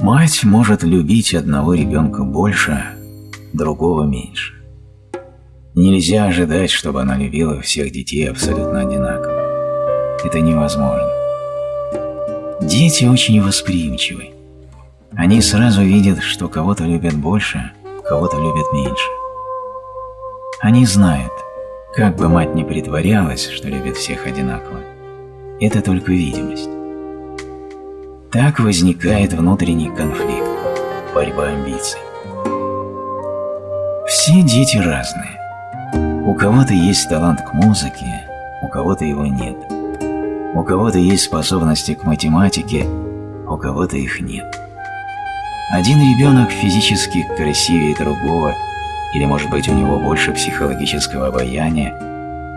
Мать может любить одного ребенка больше, другого меньше. Нельзя ожидать, чтобы она любила всех детей абсолютно одинаково. Это невозможно. Дети очень восприимчивы. Они сразу видят, что кого-то любят больше, кого-то любят меньше. Они знают, как бы мать ни притворялась, что любит всех одинаково, это только видимость. Так возникает внутренний конфликт, борьба амбиций. Все дети разные. У кого-то есть талант к музыке, у кого-то его нет. У кого-то есть способности к математике, у кого-то их нет. Один ребенок физически красивее другого, или, может быть, у него больше психологического обаяния,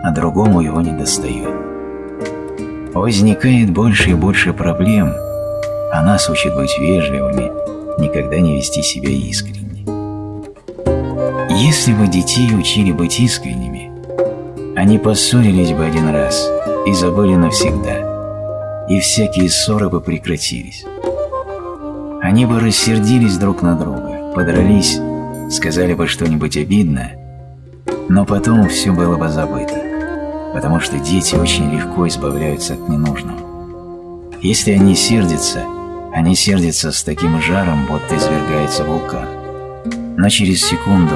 а другому его не достает. Возникает больше и больше проблем – а нас учит быть вежливыми, никогда не вести себя искренне. Если бы детей учили быть искренними, они поссорились бы один раз и забыли навсегда, и всякие ссоры бы прекратились. Они бы рассердились друг на друга, подрались, сказали бы что-нибудь обидное, но потом все было бы забыто, потому что дети очень легко избавляются от ненужного. Если они сердятся – они сердятся с таким жаром, будто извергается вулкан. Но через секунду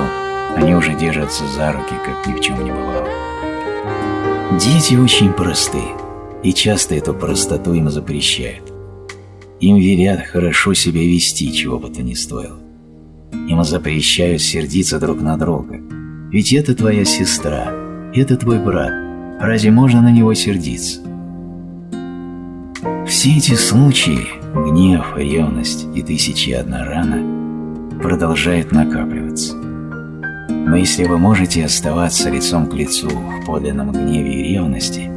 они уже держатся за руки, как ни в чем не бывало. Дети очень просты, и часто эту простоту им запрещают. Им велят хорошо себя вести, чего бы то ни стоило. Им запрещают сердиться друг на друга. Ведь это твоя сестра, это твой брат. Разве можно на него сердиться? Все эти случаи гнев, ревность и тысячи одна рана продолжают накапливаться. Но если вы можете оставаться лицом к лицу в подлинном гневе и ревности,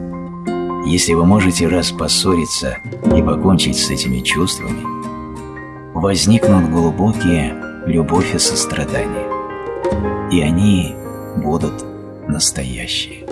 если вы можете раз поссориться и покончить с этими чувствами, возникнут глубокие любовь и сострадание, и они будут настоящие.